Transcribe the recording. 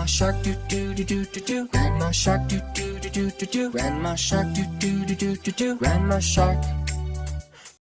Grandma shark do do do do do do. Grandma shark do do do do do do. Grandma shark do do do do do do. Grandma shark.